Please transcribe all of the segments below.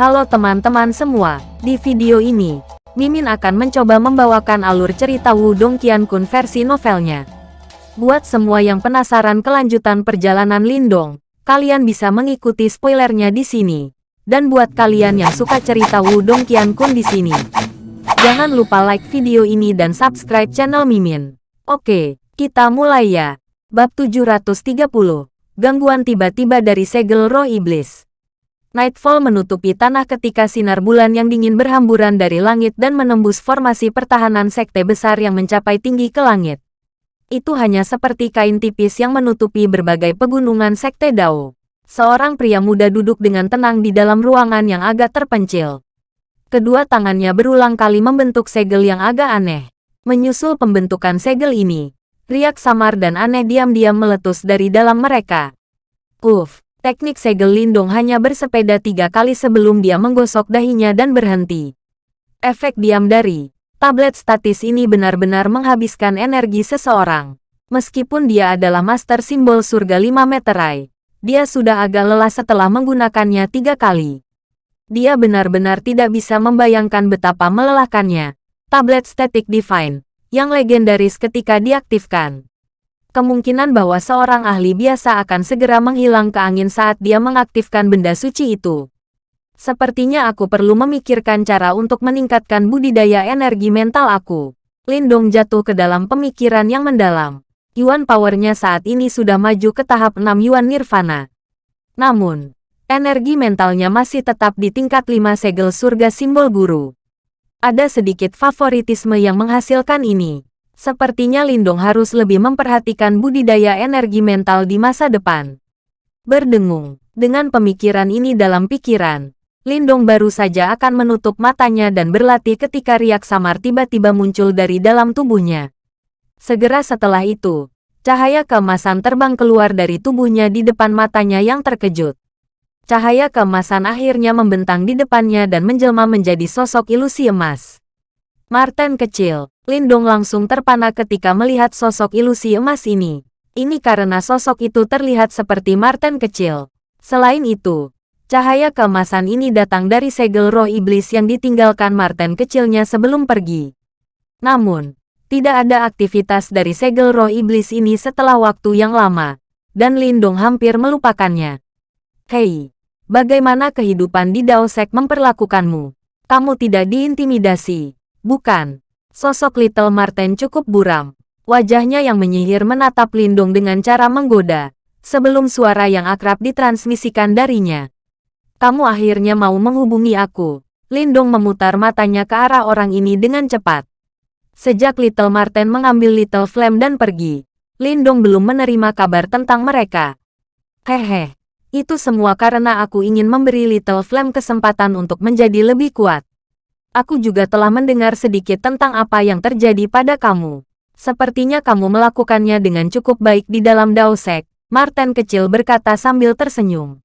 Halo teman-teman semua, di video ini, Mimin akan mencoba membawakan alur cerita Wudong Qiankun versi novelnya. Buat semua yang penasaran kelanjutan perjalanan Lindong, kalian bisa mengikuti spoilernya di sini. Dan buat kalian yang suka cerita Wudong Qiankun di sini, jangan lupa like video ini dan subscribe channel Mimin. Oke, kita mulai ya. Bab 730, Gangguan tiba-tiba dari segel roh iblis. Nightfall menutupi tanah ketika sinar bulan yang dingin berhamburan dari langit dan menembus formasi pertahanan sekte besar yang mencapai tinggi ke langit. Itu hanya seperti kain tipis yang menutupi berbagai pegunungan sekte Dao. Seorang pria muda duduk dengan tenang di dalam ruangan yang agak terpencil. Kedua tangannya berulang kali membentuk segel yang agak aneh. Menyusul pembentukan segel ini, riak samar dan aneh diam-diam meletus dari dalam mereka. Uff, Teknik segel Lindung hanya bersepeda tiga kali sebelum dia menggosok dahinya dan berhenti. Efek diam dari tablet statis ini benar-benar menghabiskan energi seseorang. Meskipun dia adalah master simbol surga 5 meterai, dia sudah agak lelah setelah menggunakannya tiga kali. Dia benar-benar tidak bisa membayangkan betapa melelahkannya. Tablet Static Divine, yang legendaris ketika diaktifkan kemungkinan bahwa seorang ahli biasa akan segera menghilang ke angin saat dia mengaktifkan benda suci itu. Sepertinya aku perlu memikirkan cara untuk meningkatkan budidaya energi mental aku. Lindong jatuh ke dalam pemikiran yang mendalam. Yuan powernya saat ini sudah maju ke tahap 6 Yuan Nirvana. Namun, energi mentalnya masih tetap di tingkat 5 segel surga simbol guru. Ada sedikit favoritisme yang menghasilkan ini. Sepertinya Lindong harus lebih memperhatikan budidaya energi mental di masa depan. Berdengung, dengan pemikiran ini dalam pikiran, Lindong baru saja akan menutup matanya dan berlatih ketika riak samar tiba-tiba muncul dari dalam tubuhnya. Segera setelah itu, cahaya keemasan terbang keluar dari tubuhnya di depan matanya yang terkejut. Cahaya keemasan akhirnya membentang di depannya dan menjelma menjadi sosok ilusi emas. Martin kecil, Lindong langsung terpana ketika melihat sosok ilusi emas ini. Ini karena sosok itu terlihat seperti Martin kecil. Selain itu, cahaya keemasan ini datang dari segel roh iblis yang ditinggalkan Martin kecilnya sebelum pergi. Namun, tidak ada aktivitas dari segel roh iblis ini setelah waktu yang lama, dan Lindong hampir melupakannya. Hei, bagaimana kehidupan di Daosek memperlakukanmu? Kamu tidak diintimidasi, bukan? Sosok Little Martin cukup buram. Wajahnya yang menyihir menatap Lindung dengan cara menggoda, sebelum suara yang akrab ditransmisikan darinya. Kamu akhirnya mau menghubungi aku. Lindung memutar matanya ke arah orang ini dengan cepat. Sejak Little Martin mengambil Little Flame dan pergi, Lindung belum menerima kabar tentang mereka. Hehe, itu semua karena aku ingin memberi Little Flame kesempatan untuk menjadi lebih kuat. Aku juga telah mendengar sedikit tentang apa yang terjadi pada kamu. Sepertinya kamu melakukannya dengan cukup baik di dalam Daosek, Martin kecil berkata sambil tersenyum.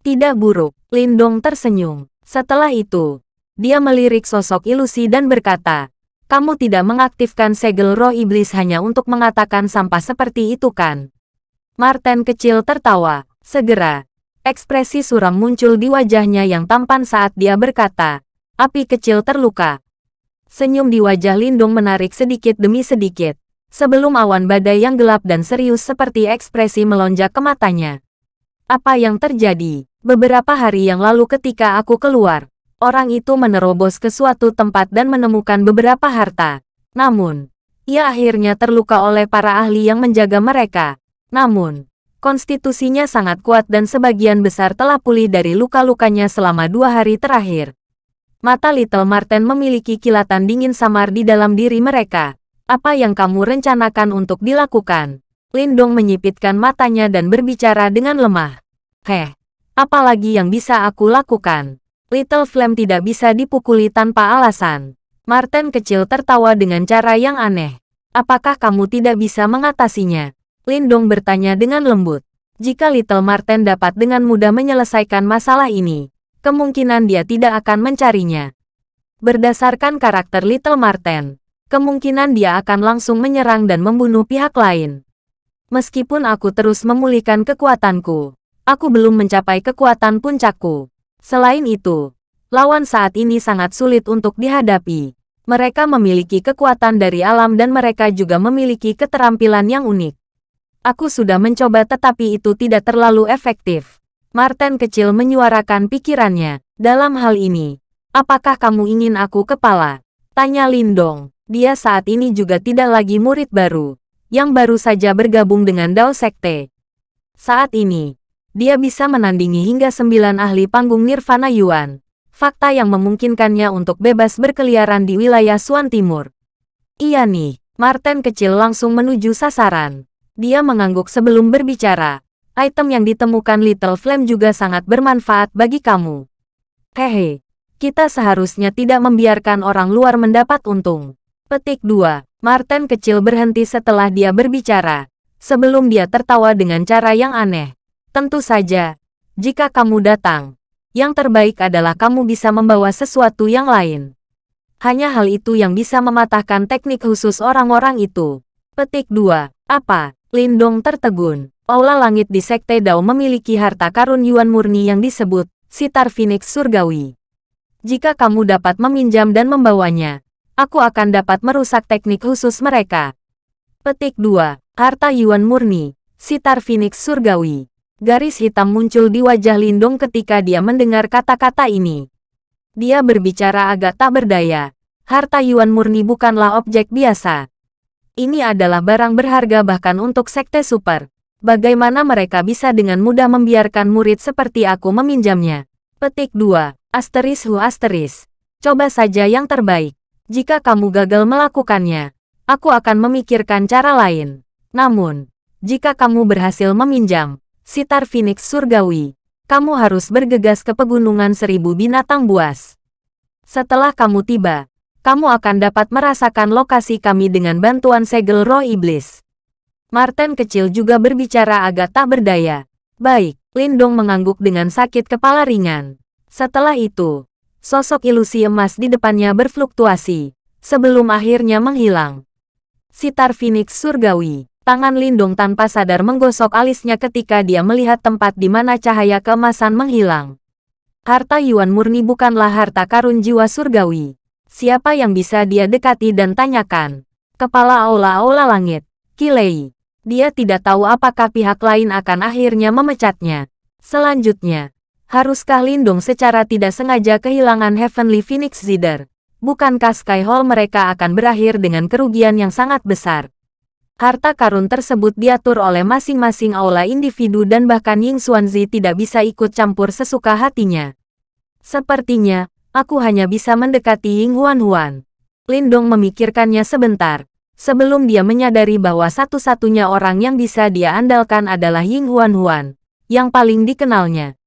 Tidak buruk, Lindong tersenyum. Setelah itu, dia melirik sosok ilusi dan berkata, kamu tidak mengaktifkan segel roh iblis hanya untuk mengatakan sampah seperti itu kan? Martin kecil tertawa. Segera, ekspresi suram muncul di wajahnya yang tampan saat dia berkata, Api kecil terluka. Senyum di wajah Lindung menarik sedikit demi sedikit, sebelum awan badai yang gelap dan serius seperti ekspresi melonjak ke matanya. Apa yang terjadi? Beberapa hari yang lalu ketika aku keluar, orang itu menerobos ke suatu tempat dan menemukan beberapa harta. Namun, ia akhirnya terluka oleh para ahli yang menjaga mereka. Namun, konstitusinya sangat kuat dan sebagian besar telah pulih dari luka-lukanya selama dua hari terakhir. Mata Little Marten memiliki kilatan dingin samar di dalam diri mereka. Apa yang kamu rencanakan untuk dilakukan? Lindong menyipitkan matanya dan berbicara dengan lemah. Heh, apalagi yang bisa aku lakukan? Little Flame tidak bisa dipukuli tanpa alasan. Martin kecil tertawa dengan cara yang aneh. Apakah kamu tidak bisa mengatasinya? Lindong bertanya dengan lembut. Jika Little Martin dapat dengan mudah menyelesaikan masalah ini, kemungkinan dia tidak akan mencarinya. Berdasarkan karakter Little Marten, kemungkinan dia akan langsung menyerang dan membunuh pihak lain. Meskipun aku terus memulihkan kekuatanku, aku belum mencapai kekuatan puncakku. Selain itu, lawan saat ini sangat sulit untuk dihadapi. Mereka memiliki kekuatan dari alam dan mereka juga memiliki keterampilan yang unik. Aku sudah mencoba tetapi itu tidak terlalu efektif. Martin kecil menyuarakan pikirannya. Dalam hal ini, apakah kamu ingin aku kepala? Tanya Lindong. Dia saat ini juga tidak lagi murid baru, yang baru saja bergabung dengan Dao Sekte. Saat ini, dia bisa menandingi hingga sembilan ahli panggung Nirvana Yuan fakta yang memungkinkannya untuk bebas berkeliaran di wilayah Suan Timur. Iya nih, Martin kecil langsung menuju sasaran. Dia mengangguk sebelum berbicara. Item yang ditemukan Little Flame juga sangat bermanfaat bagi kamu. Hehe, kita seharusnya tidak membiarkan orang luar mendapat untung. Petik 2. Martin kecil berhenti setelah dia berbicara. Sebelum dia tertawa dengan cara yang aneh. Tentu saja, jika kamu datang, yang terbaik adalah kamu bisa membawa sesuatu yang lain. Hanya hal itu yang bisa mematahkan teknik khusus orang-orang itu. Petik 2. Apa? Lindong tertegun. Aula langit di Sekte Dao memiliki harta karun Yuan murni yang disebut Sitar Phoenix Surgawi. Jika kamu dapat meminjam dan membawanya, aku akan dapat merusak teknik khusus mereka. Petik 2. Harta Yuan murni, Sitar Phoenix Surgawi. Garis hitam muncul di wajah Lindong ketika dia mendengar kata-kata ini. Dia berbicara agak tak berdaya. Harta Yuan murni bukanlah objek biasa. Ini adalah barang berharga bahkan untuk sekte super. Bagaimana mereka bisa dengan mudah membiarkan murid seperti aku meminjamnya? Petik 2. Asteris hu asteris. Coba saja yang terbaik. Jika kamu gagal melakukannya, aku akan memikirkan cara lain. Namun, jika kamu berhasil meminjam, Sitar Phoenix Surgawi, kamu harus bergegas ke pegunungan seribu binatang buas. Setelah kamu tiba, kamu akan dapat merasakan lokasi kami dengan bantuan segel roh iblis. Martin kecil juga berbicara agak tak berdaya. Baik, Lindong mengangguk dengan sakit kepala ringan. Setelah itu, sosok ilusi emas di depannya berfluktuasi, sebelum akhirnya menghilang. Sitar Phoenix Surgawi Tangan Lindung tanpa sadar menggosok alisnya ketika dia melihat tempat di mana cahaya keemasan menghilang. Harta Yuan murni bukanlah harta karun jiwa surgawi. Siapa yang bisa dia dekati dan tanyakan? Kepala aula-aula langit, Kilei. Dia tidak tahu apakah pihak lain akan akhirnya memecatnya. Selanjutnya, haruskah Lindung secara tidak sengaja kehilangan Heavenly Phoenix Zider? Bukankah Sky Hall mereka akan berakhir dengan kerugian yang sangat besar? Harta karun tersebut diatur oleh masing-masing aula individu dan bahkan Ying Xuanzi tidak bisa ikut campur sesuka hatinya. Sepertinya, aku hanya bisa mendekati Ying Huan Huan. Lindong memikirkannya sebentar, sebelum dia menyadari bahwa satu-satunya orang yang bisa dia andalkan adalah Ying Huan Huan, yang paling dikenalnya.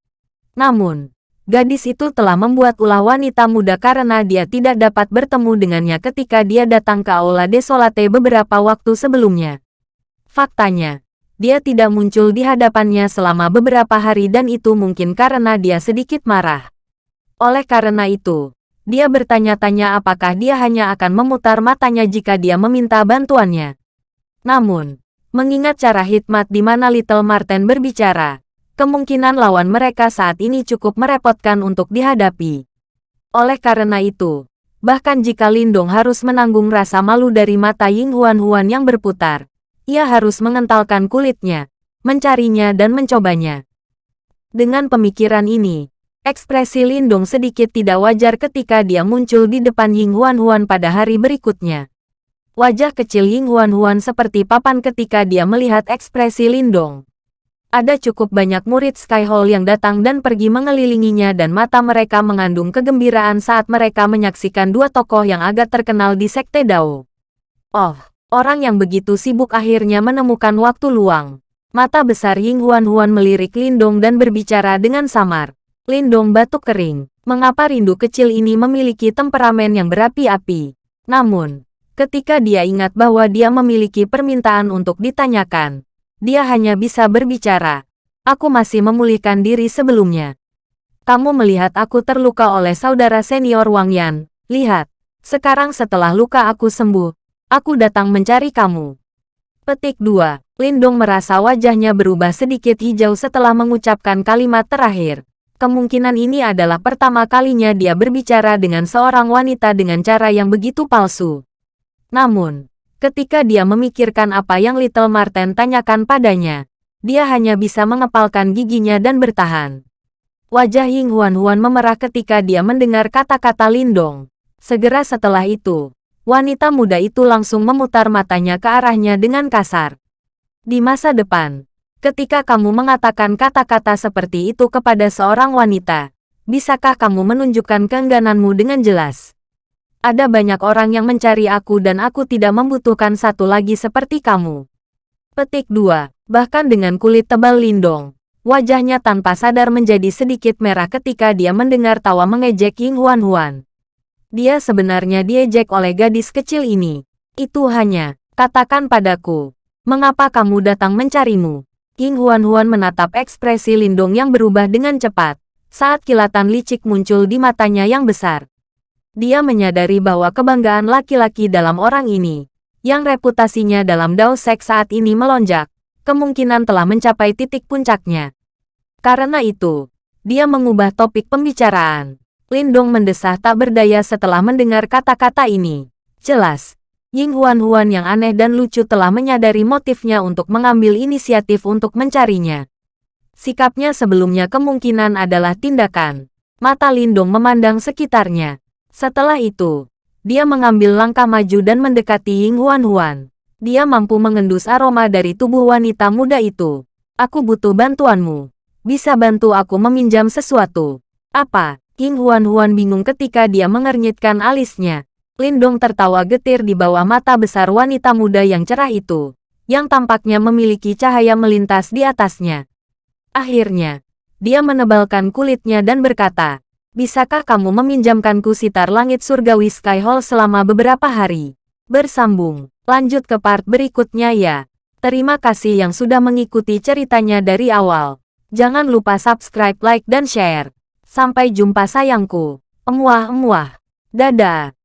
Namun, Gadis itu telah membuat ulah wanita muda karena dia tidak dapat bertemu dengannya ketika dia datang ke Aula Desolate beberapa waktu sebelumnya. Faktanya, dia tidak muncul di hadapannya selama beberapa hari dan itu mungkin karena dia sedikit marah. Oleh karena itu, dia bertanya-tanya apakah dia hanya akan memutar matanya jika dia meminta bantuannya. Namun, mengingat cara hikmat di mana Little Martin berbicara, kemungkinan lawan mereka saat ini cukup merepotkan untuk dihadapi. Oleh karena itu, bahkan jika Lindong harus menanggung rasa malu dari mata Ying Huan-Huan yang berputar, ia harus mengentalkan kulitnya, mencarinya dan mencobanya. Dengan pemikiran ini, ekspresi Lindong sedikit tidak wajar ketika dia muncul di depan Ying Huan-Huan pada hari berikutnya. Wajah kecil Ying Huan-Huan seperti papan ketika dia melihat ekspresi Lindong. Ada cukup banyak murid Sky Hall yang datang dan pergi mengelilinginya dan mata mereka mengandung kegembiraan saat mereka menyaksikan dua tokoh yang agak terkenal di Sekte Dao. Oh, orang yang begitu sibuk akhirnya menemukan waktu luang. Mata besar Ying Huan Huan melirik Lindong dan berbicara dengan samar. Lindong batuk kering. Mengapa rindu kecil ini memiliki temperamen yang berapi-api? Namun, ketika dia ingat bahwa dia memiliki permintaan untuk ditanyakan, dia hanya bisa berbicara. Aku masih memulihkan diri sebelumnya. Kamu melihat aku terluka oleh saudara senior Wang Yan. Lihat, sekarang setelah luka aku sembuh, aku datang mencari kamu. Petik 2. Lindong merasa wajahnya berubah sedikit hijau setelah mengucapkan kalimat terakhir. Kemungkinan ini adalah pertama kalinya dia berbicara dengan seorang wanita dengan cara yang begitu palsu. Namun, ketika dia memikirkan apa yang Little Marten tanyakan padanya, dia hanya bisa mengepalkan giginya dan bertahan. Wajah Ying Huan Huan memerah ketika dia mendengar kata-kata Lindong. Segera setelah itu, wanita muda itu langsung memutar matanya ke arahnya dengan kasar. Di masa depan, Ketika kamu mengatakan kata-kata seperti itu kepada seorang wanita, bisakah kamu menunjukkan keenggananmu dengan jelas? Ada banyak orang yang mencari aku dan aku tidak membutuhkan satu lagi seperti kamu. Petik 2. Bahkan dengan kulit tebal lindong, wajahnya tanpa sadar menjadi sedikit merah ketika dia mendengar tawa mengejek Ying Huan Huan. Dia sebenarnya diejek oleh gadis kecil ini. Itu hanya, katakan padaku, mengapa kamu datang mencarimu? King Huan-Huan menatap ekspresi Lindong yang berubah dengan cepat, saat kilatan licik muncul di matanya yang besar. Dia menyadari bahwa kebanggaan laki-laki dalam orang ini, yang reputasinya dalam Dao Sek saat ini melonjak, kemungkinan telah mencapai titik puncaknya. Karena itu, dia mengubah topik pembicaraan. Lindong mendesah tak berdaya setelah mendengar kata-kata ini. Jelas, Ying Huan-Huan yang aneh dan lucu telah menyadari motifnya untuk mengambil inisiatif untuk mencarinya. Sikapnya sebelumnya kemungkinan adalah tindakan. Mata Lindong memandang sekitarnya. Setelah itu, dia mengambil langkah maju dan mendekati Ying Huan-Huan. Dia mampu mengendus aroma dari tubuh wanita muda itu. Aku butuh bantuanmu. Bisa bantu aku meminjam sesuatu. Apa? Ying Huan-Huan bingung ketika dia mengernyitkan alisnya. Lindong tertawa getir di bawah mata besar wanita muda yang cerah itu, yang tampaknya memiliki cahaya melintas di atasnya. Akhirnya, dia menebalkan kulitnya dan berkata, Bisakah kamu meminjamkanku sitar langit surgawi Sky Hall selama beberapa hari? Bersambung, lanjut ke part berikutnya ya. Terima kasih yang sudah mengikuti ceritanya dari awal. Jangan lupa subscribe, like, dan share. Sampai jumpa sayangku. Emuah-emuah. Dadah.